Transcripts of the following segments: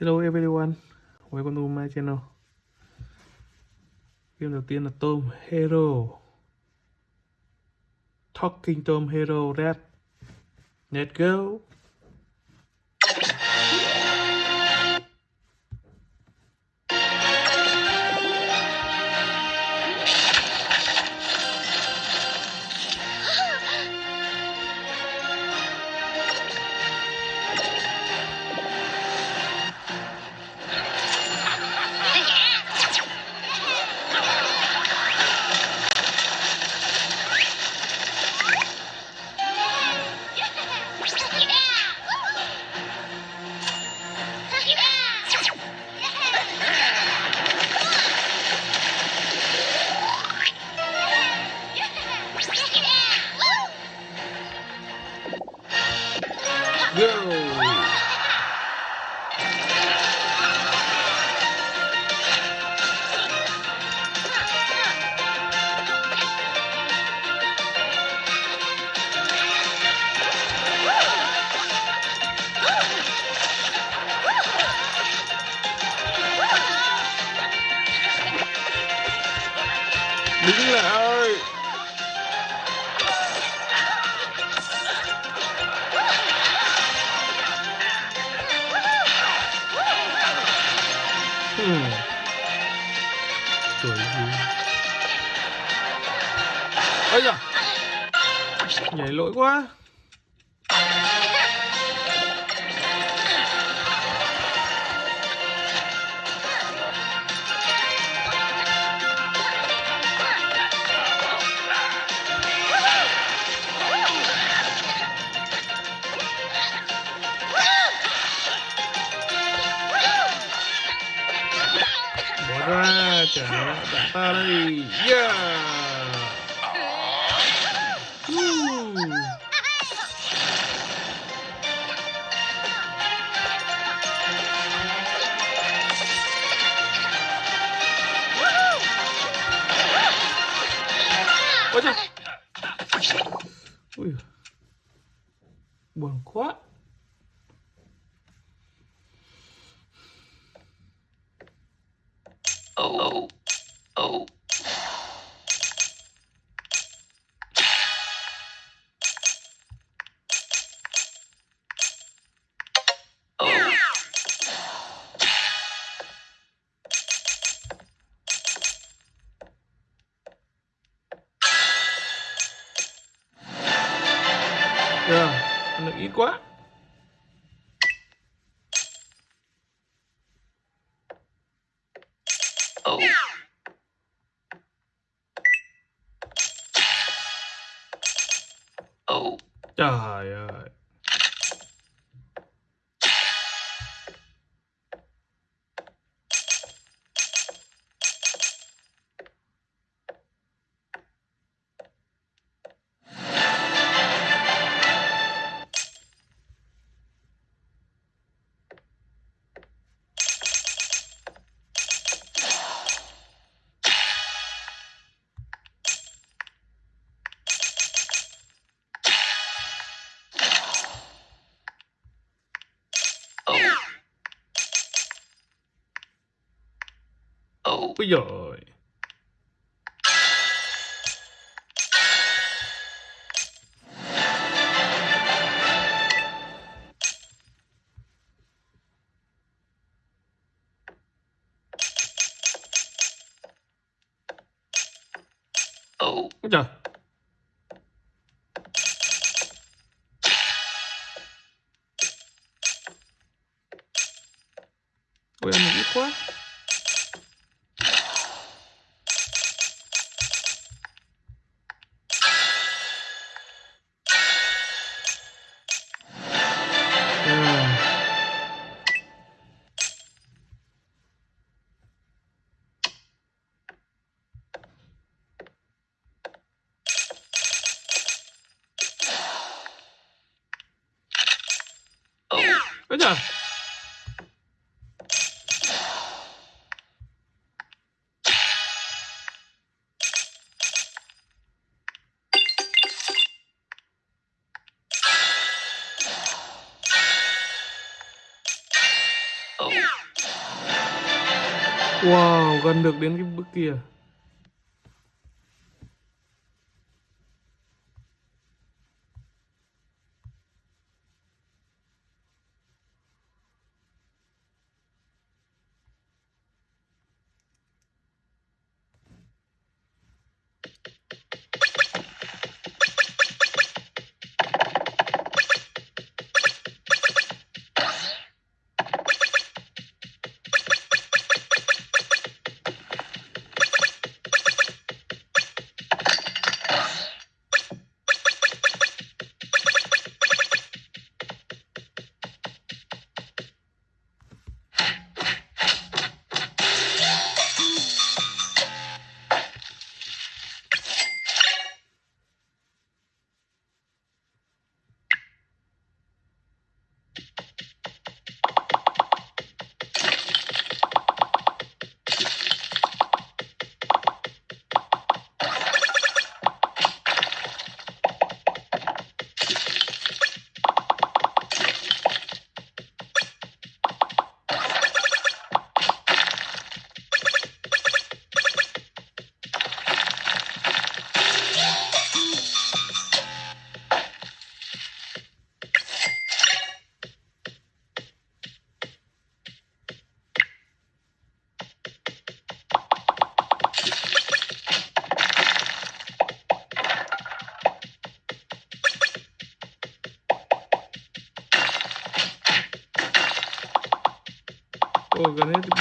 Hello everyone, welcome to my channel. Game đầu tiên là Tom Hero. Talking Tom Hero Red. Let's go. Nhảy lỗi quá. Bỏ ra, trả đạn ta đây. Yeah! Ôi trời! Ít quá. Oh. Oh. Trời ơi. Rồi Oh. Ôi trời. Ôi ăn một ít quá. Wow, gần được đến cái bước kia. Ồ, gần hết cái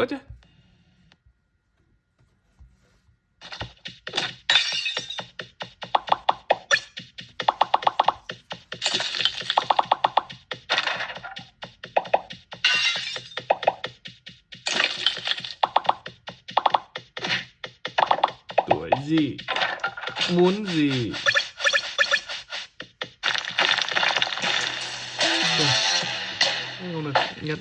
ớt chứ. Tuổi gì? Muốn gì? Ôi, Không được nhận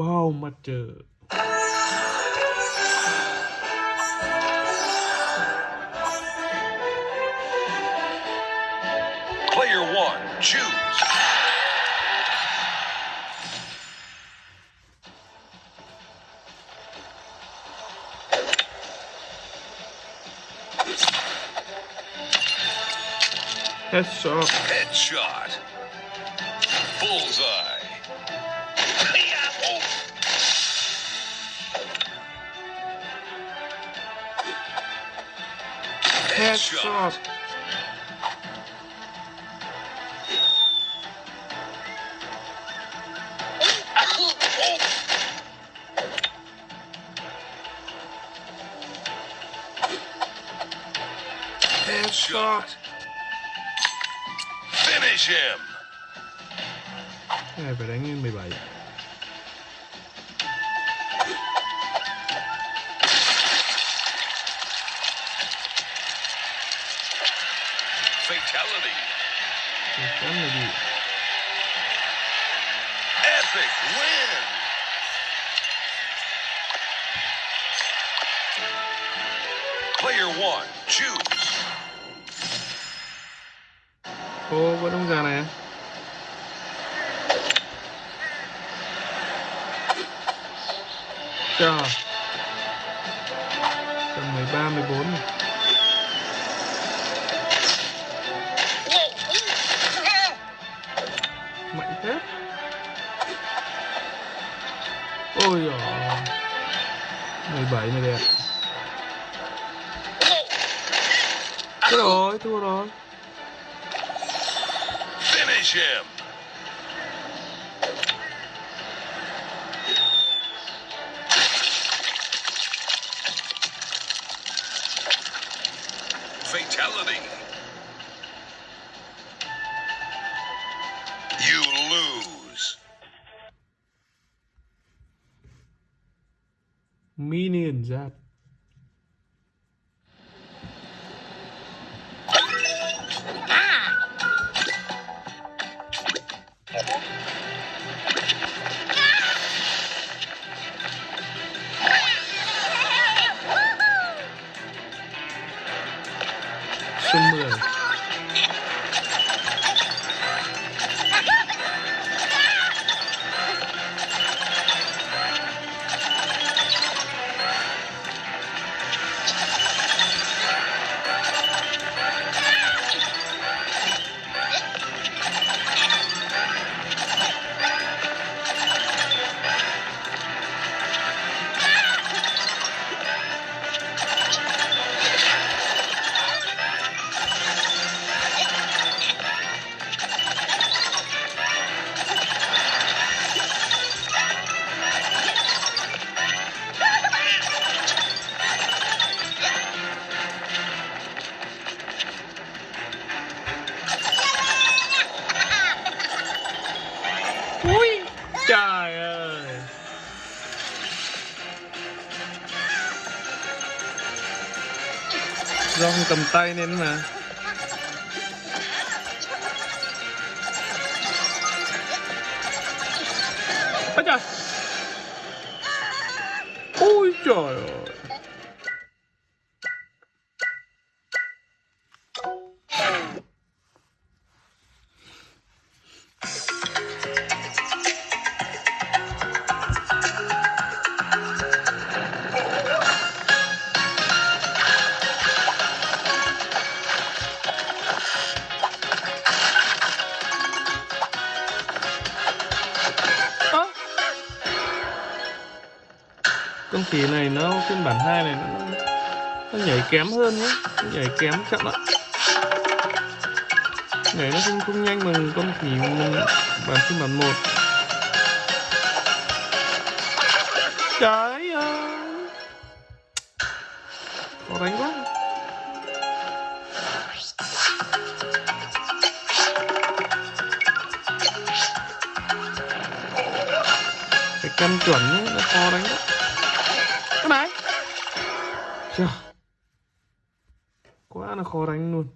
บ้าวมาเจอ Player one, choose. Headshot. Bullseye. Headshot headshot Headshot. Finish him. Cái này phải đánh lên 17 13, 14 này. Mạnh thế Ôi giời 17 này đẹp Thôi rồi, thua rồi Finish him. fatality. You lose. Minions at tay nên mà. Ôi trời Ôi trời ơi. Phiên bản 2 này nó, nó nhảy kém hơn nhé Nó nhảy kém chậm lại Nhảy nó không, không nhanh bằng con khỉ bản phiên bản 1 Trời quá là khó đánh luôn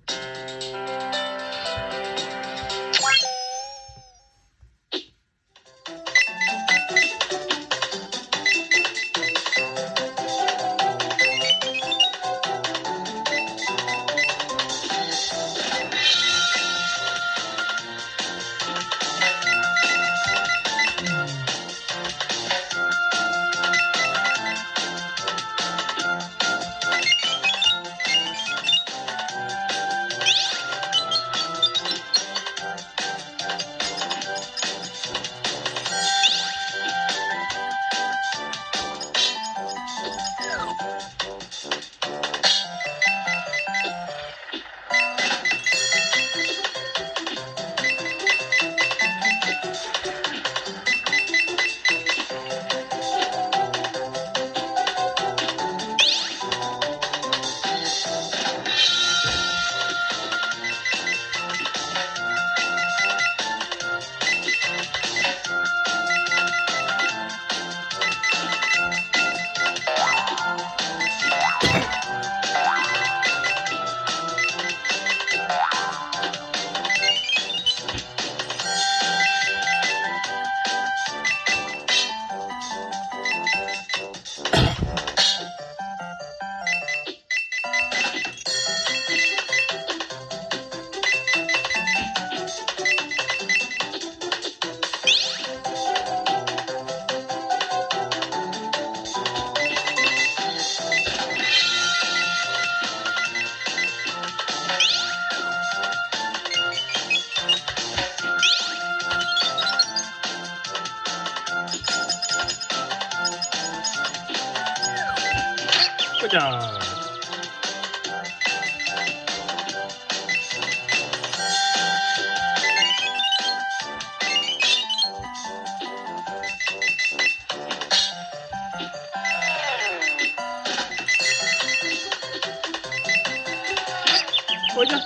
Ôi trời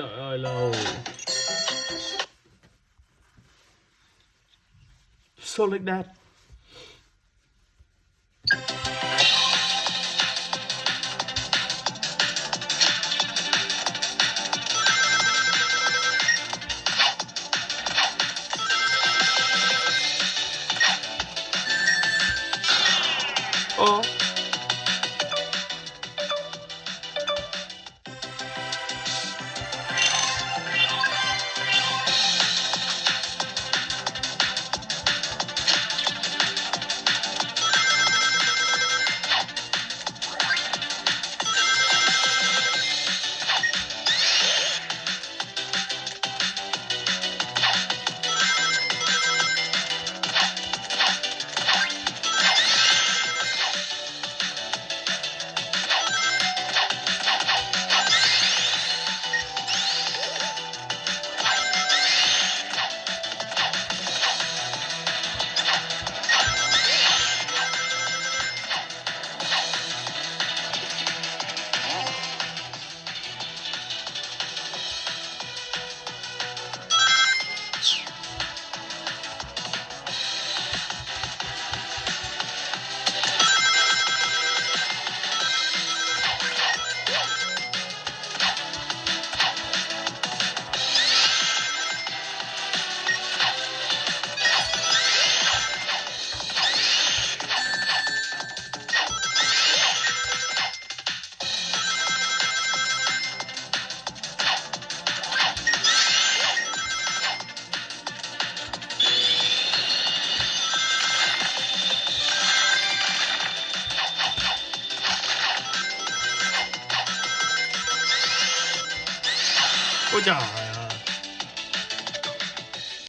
ôi giời ơi lâu so like that